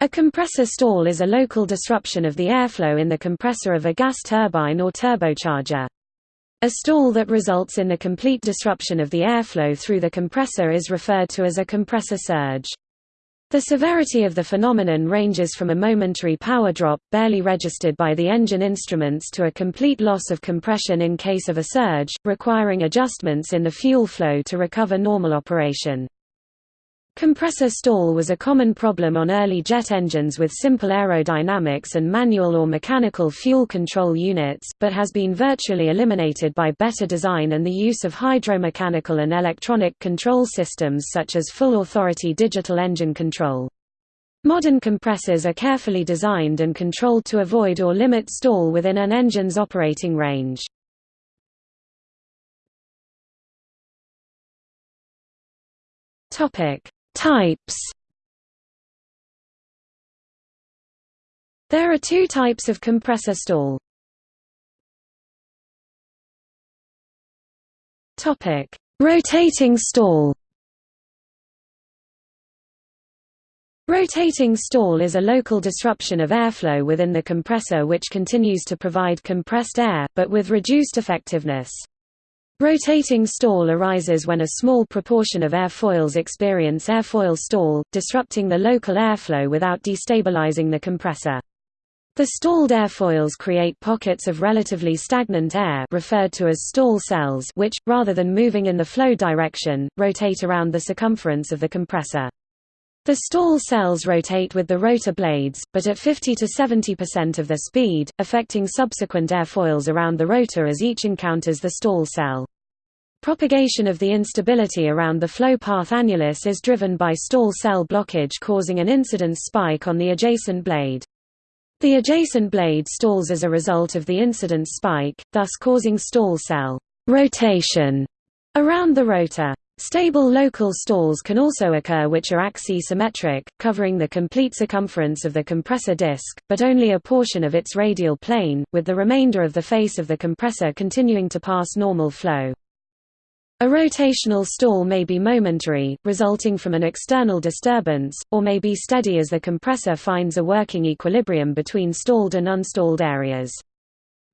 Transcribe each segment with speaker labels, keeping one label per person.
Speaker 1: A compressor stall is a local disruption of the airflow in the compressor of a gas turbine or turbocharger. A stall that results in the complete disruption of the airflow through the compressor is referred to as a compressor surge. The severity of the phenomenon ranges from a momentary power drop, barely registered by the engine instruments to a complete loss of compression in case of a surge, requiring adjustments in the fuel flow to recover normal operation. Compressor stall was a common problem on early jet engines with simple aerodynamics and manual or mechanical fuel control units, but has been virtually eliminated by better design and the use of hydromechanical and electronic control systems such as full authority digital engine control. Modern compressors are carefully designed and controlled to avoid or limit stall within an engine's operating range. Topic Types There are two types of compressor stall. Topic: Rotating stall. Rotating stall is a local disruption of airflow within the compressor which continues to provide compressed air, but with reduced effectiveness. Rotating stall arises when a small proportion of airfoils experience airfoil stall, disrupting the local airflow without destabilizing the compressor. The stalled airfoils create pockets of relatively stagnant air referred to as stall cells which, rather than moving in the flow direction, rotate around the circumference of the compressor. The stall cells rotate with the rotor blades, but at 50 to 70% of their speed, affecting subsequent airfoils around the rotor as each encounters the stall cell. Propagation of the instability around the flow path annulus is driven by stall cell blockage causing an incidence spike on the adjacent blade. The adjacent blade stalls as a result of the incidence spike, thus causing stall cell rotation around the rotor. Stable local stalls can also occur which are axisymmetric, covering the complete circumference of the compressor disc, but only a portion of its radial plane, with the remainder of the face of the compressor continuing to pass normal flow. A rotational stall may be momentary, resulting from an external disturbance, or may be steady as the compressor finds a working equilibrium between stalled and unstalled areas.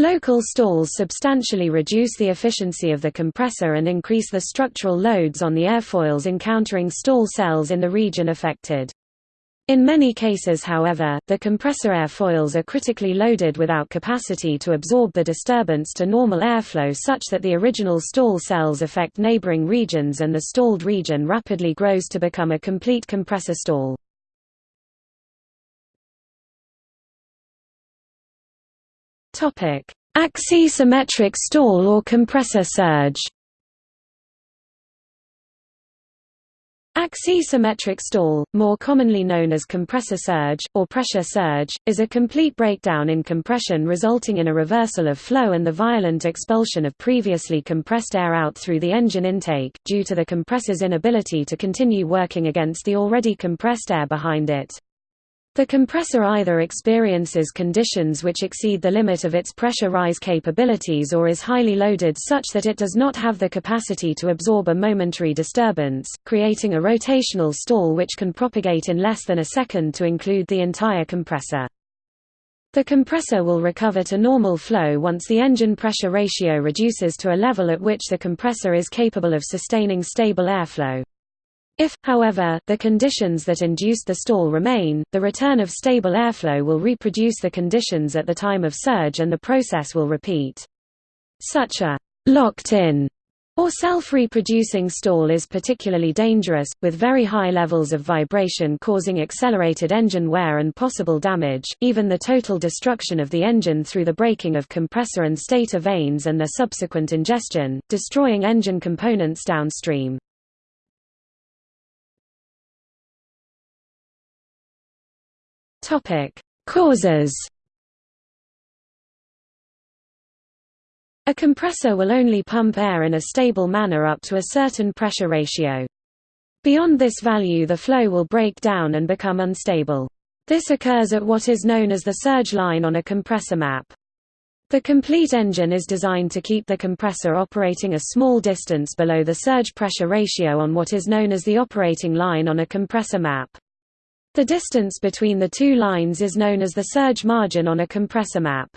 Speaker 1: Local stalls substantially reduce the efficiency of the compressor and increase the structural loads on the airfoils encountering stall cells in the region affected. In many cases however, the compressor airfoils are critically loaded without capacity to absorb the disturbance to normal airflow such that the original stall cells affect neighboring regions and the stalled region rapidly grows to become a complete compressor stall. Topic: Axisymmetric stall or compressor surge. Axisymmetric stall, more commonly known as compressor surge, or pressure surge, is a complete breakdown in compression resulting in a reversal of flow and the violent expulsion of previously compressed air out through the engine intake, due to the compressor's inability to continue working against the already compressed air behind it. The compressor either experiences conditions which exceed the limit of its pressure rise capabilities or is highly loaded such that it does not have the capacity to absorb a momentary disturbance, creating a rotational stall which can propagate in less than a second to include the entire compressor. The compressor will recover to normal flow once the engine pressure ratio reduces to a level at which the compressor is capable of sustaining stable airflow. If, however, the conditions that induced the stall remain, the return of stable airflow will reproduce the conditions at the time of surge and the process will repeat. Such a locked-in or self-reproducing stall is particularly dangerous, with very high levels of vibration causing accelerated engine wear and possible damage, even the total destruction of the engine through the breaking of compressor and stator vanes and their subsequent ingestion, destroying engine components downstream. Topic: Causes. A compressor will only pump air in a stable manner up to a certain pressure ratio. Beyond this value the flow will break down and become unstable. This occurs at what is known as the surge line on a compressor map. The complete engine is designed to keep the compressor operating a small distance below the surge pressure ratio on what is known as the operating line on a compressor map. The distance between the two lines is known as the surge margin on a compressor map.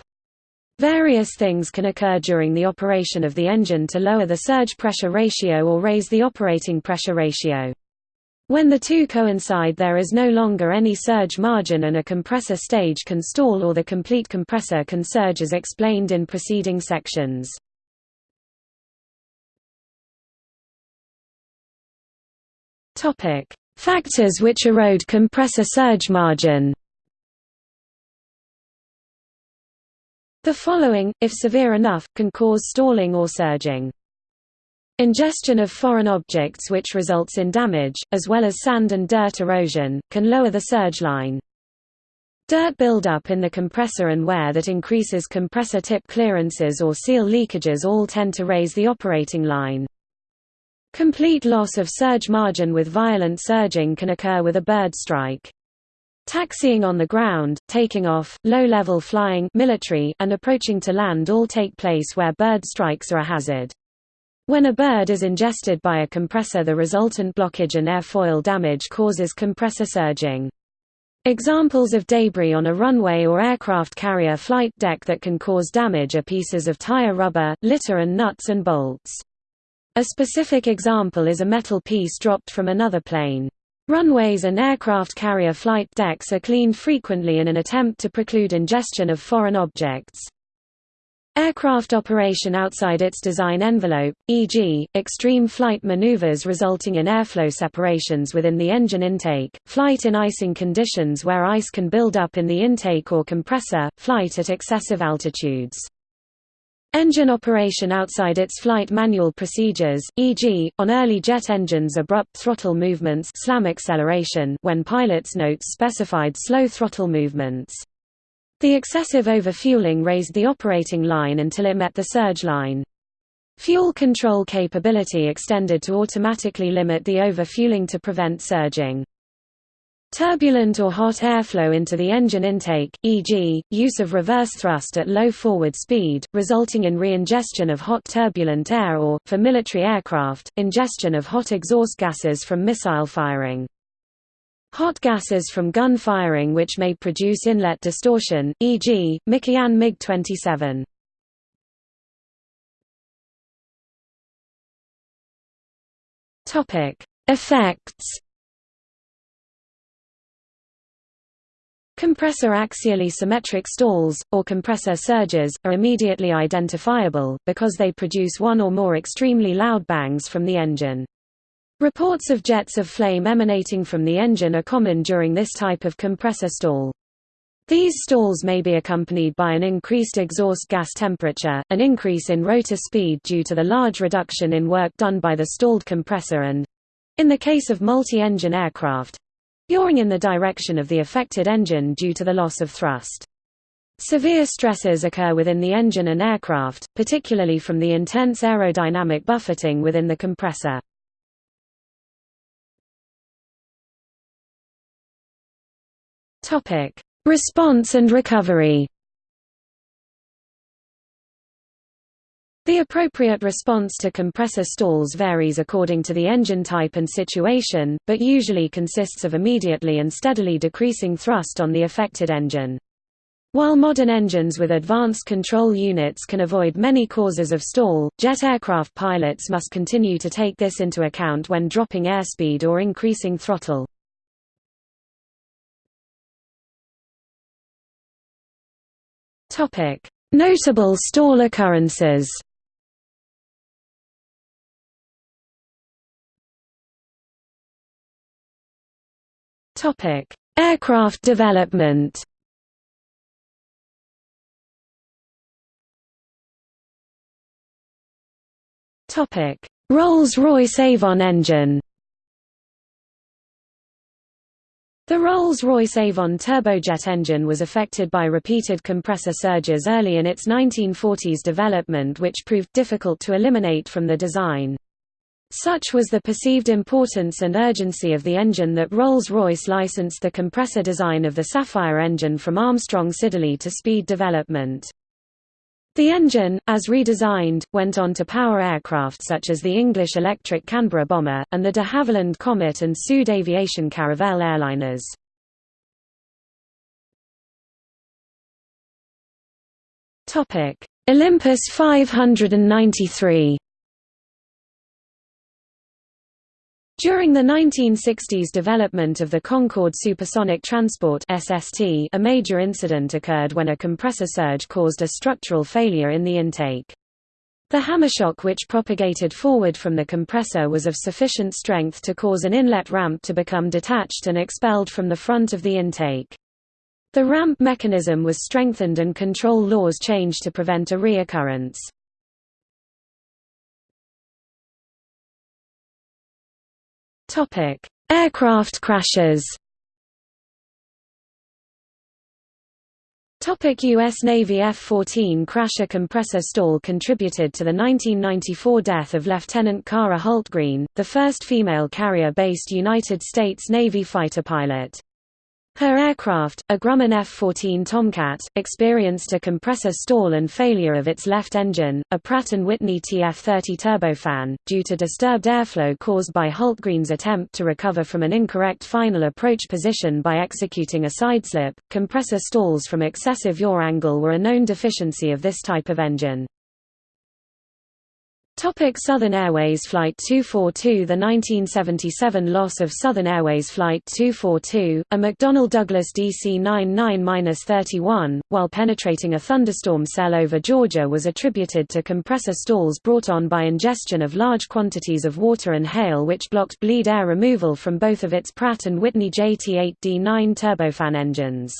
Speaker 1: Various things can occur during the operation of the engine to lower the surge pressure ratio or raise the operating pressure ratio. When the two coincide there is no longer any surge margin and a compressor stage can stall or the complete compressor can surge as explained in preceding sections. Factors which erode compressor surge margin The following, if severe enough, can cause stalling or surging. Ingestion of foreign objects which results in damage, as well as sand and dirt erosion, can lower the surge line. Dirt buildup in the compressor and wear that increases compressor tip clearances or seal leakages all tend to raise the operating line. Complete loss of surge margin with violent surging can occur with a bird strike. Taxiing on the ground, taking off, low-level flying military, and approaching to land all take place where bird strikes are a hazard. When a bird is ingested by a compressor the resultant blockage and airfoil damage causes compressor surging. Examples of debris on a runway or aircraft carrier flight deck that can cause damage are pieces of tire rubber, litter and nuts and bolts. A specific example is a metal piece dropped from another plane. Runways and aircraft carrier flight decks are cleaned frequently in an attempt to preclude ingestion of foreign objects. Aircraft operation outside its design envelope, e.g., extreme flight maneuvers resulting in airflow separations within the engine intake, flight in icing conditions where ice can build up in the intake or compressor, flight at excessive altitudes. Engine operation outside its flight manual procedures, e.g., on early jet engines abrupt throttle movements slam acceleration when pilots notes specified slow throttle movements. The excessive overfueling raised the operating line until it met the surge line. Fuel control capability extended to automatically limit the overfueling to prevent surging. Turbulent or hot airflow into the engine intake, e.g., use of reverse thrust at low forward speed, resulting in re-ingestion of hot turbulent air or, for military aircraft, ingestion of hot exhaust gases from missile firing. Hot gases from gun firing which may produce inlet distortion, e.g., Mikoyan MiG-27. Effects Compressor axially symmetric stalls, or compressor surges, are immediately identifiable, because they produce one or more extremely loud bangs from the engine. Reports of jets of flame emanating from the engine are common during this type of compressor stall. These stalls may be accompanied by an increased exhaust gas temperature, an increase in rotor speed due to the large reduction in work done by the stalled compressor and—in the case of multi-engine aircraft, yawing in the direction of the affected engine due to the loss of thrust. Severe stresses occur within the engine and aircraft, particularly from the intense aerodynamic buffeting within the compressor. Response and recovery The appropriate response to compressor stalls varies according to the engine type and situation, but usually consists of immediately and steadily decreasing thrust on the affected engine. While modern engines with advanced control units can avoid many causes of stall, jet aircraft pilots must continue to take this into account when dropping airspeed or increasing throttle. Notable stall occurrences Topic: Aircraft development. Topic: Rolls-Royce Avon engine. The Rolls-Royce Avon turbojet engine was affected by repeated compressor surges early in its 1940s development which proved difficult to eliminate from the design. Such was the perceived importance and urgency of the engine that Rolls-Royce licensed the compressor design of the Sapphire engine from Armstrong Siddeley to speed development. The engine, as redesigned, went on to power aircraft such as the English electric Canberra bomber, and the de Havilland Comet and Sud Aviation Caravelle airliners. Olympus 593 During the 1960s development of the Concorde Supersonic Transport SST, a major incident occurred when a compressor surge caused a structural failure in the intake. The hammershock which propagated forward from the compressor was of sufficient strength to cause an inlet ramp to become detached and expelled from the front of the intake. The ramp mechanism was strengthened and control laws changed to prevent a reoccurrence. Topic: Aircraft crashes. Topic U.S. Navy F-14 crasher compressor stall contributed to the 1994 death of Lieutenant Kara Hultgreen, the first female carrier-based United States Navy fighter pilot. Her aircraft, a Grumman F-14 Tomcat, experienced a compressor stall and failure of its left engine, a Pratt & Whitney TF-30 turbofan, due to disturbed airflow caused by Hultgreen's attempt to recover from an incorrect final approach position by executing a sideslip. Compressor stalls from excessive yaw angle were a known deficiency of this type of engine. Topic Southern Airways Flight 242 The 1977 loss of Southern Airways Flight 242, a McDonnell Douglas DC-99-31, while penetrating a thunderstorm cell over Georgia was attributed to compressor stalls brought on by ingestion of large quantities of water and hail which blocked bleed air removal from both of its Pratt & Whitney JT8D9 turbofan engines.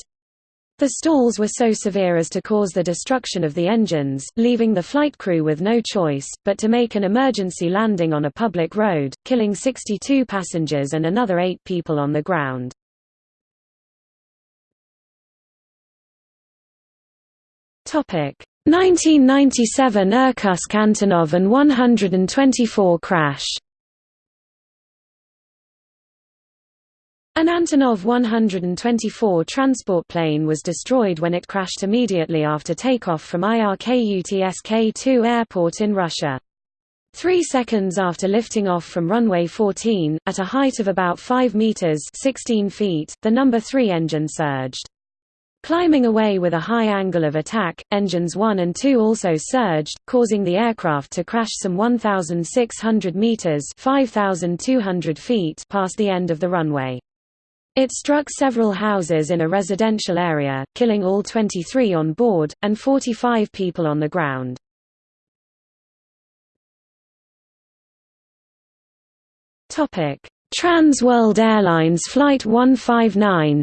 Speaker 1: The stalls were so severe as to cause the destruction of the engines, leaving the flight crew with no choice, but to make an emergency landing on a public road, killing 62 passengers and another eight people on the ground. Topic 1997 Irkutsk Antonov An-124 crash An Antonov 124 transport plane was destroyed when it crashed immediately after takeoff from Irkutsk-2 airport in Russia. Three seconds after lifting off from runway 14, at a height of about 5 meters 16 feet, the number 3 engine surged. Climbing away with a high angle of attack, engines 1 and 2 also surged, causing the aircraft to crash some 1,600 meters 5,200 feet past the end of the runway. It struck several houses in a residential area, killing all 23 on board, and 45 people on the ground. Trans World Airlines Flight 159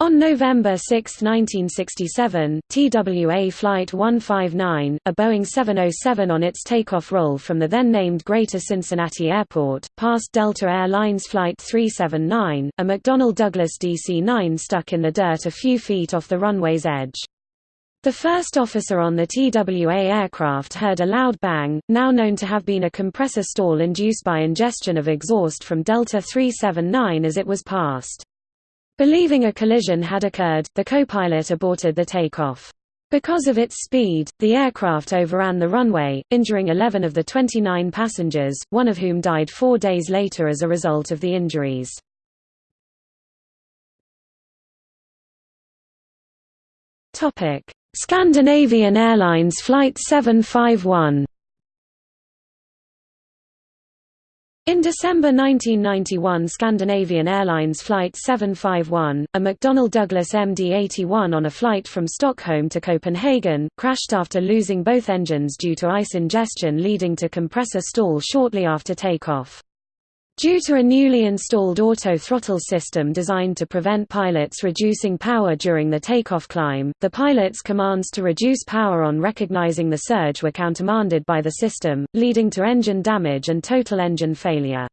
Speaker 1: On November 6, 1967, TWA Flight 159, a Boeing 707 on its takeoff roll from the then-named Greater Cincinnati Airport, passed Delta Air Lines Flight 379, a McDonnell Douglas DC-9 stuck in the dirt a few feet off the runway's edge. The first officer on the TWA aircraft heard a loud bang, now known to have been a compressor stall induced by ingestion of exhaust from Delta 379 as it was passed. Believing a collision had occurred, the co-pilot aborted the takeoff. Because of its speed, the aircraft overran the runway, injuring 11 of the 29 passengers, one of whom died four days later as a result of the injuries. Scandinavian Airlines Flight 751 In December 1991 Scandinavian Airlines Flight 751, a McDonnell Douglas MD-81 on a flight from Stockholm to Copenhagen, crashed after losing both engines due to ice ingestion leading to compressor stall shortly after takeoff. Due to a newly installed auto-throttle system designed to prevent pilots reducing power during the takeoff climb, the pilot's commands to reduce power on recognizing the surge were countermanded by the system, leading to engine damage and total engine failure.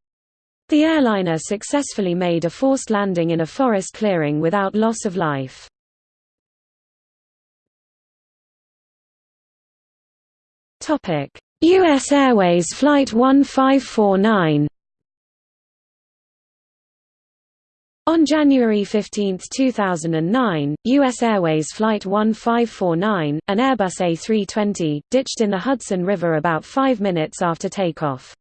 Speaker 1: The airliner successfully made a forced landing in a forest clearing without loss of life. U.S. Airways Flight 1549 On January 15, 2009, U.S. Airways Flight 1549, an Airbus A320, ditched in the Hudson River about five minutes after takeoff.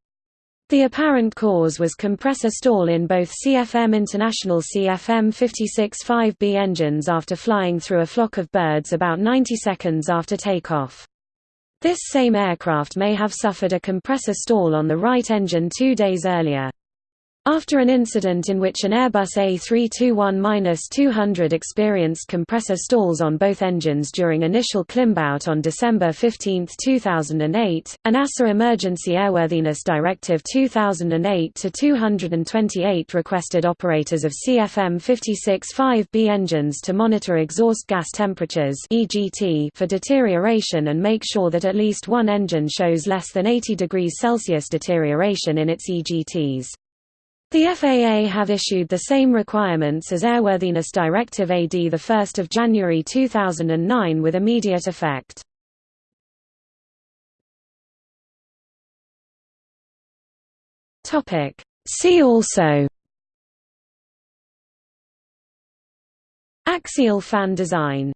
Speaker 1: The apparent cause was compressor stall in both CFM International CFM56-5B engines after flying through a flock of birds about 90 seconds after takeoff. This same aircraft may have suffered a compressor stall on the right engine two days earlier. After an incident in which an Airbus A321-200 experienced compressor stalls on both engines during initial climbout on December 15, 2008, an EASA Emergency Airworthiness Directive 2008-228 requested operators of CFM56-5B engines to monitor exhaust gas temperatures for deterioration and make sure that at least one engine shows less than 80 degrees Celsius deterioration in its EGTs. The FAA have issued the same requirements as Airworthiness Directive AD 1 January 2009 with immediate effect. See also. Axial fan design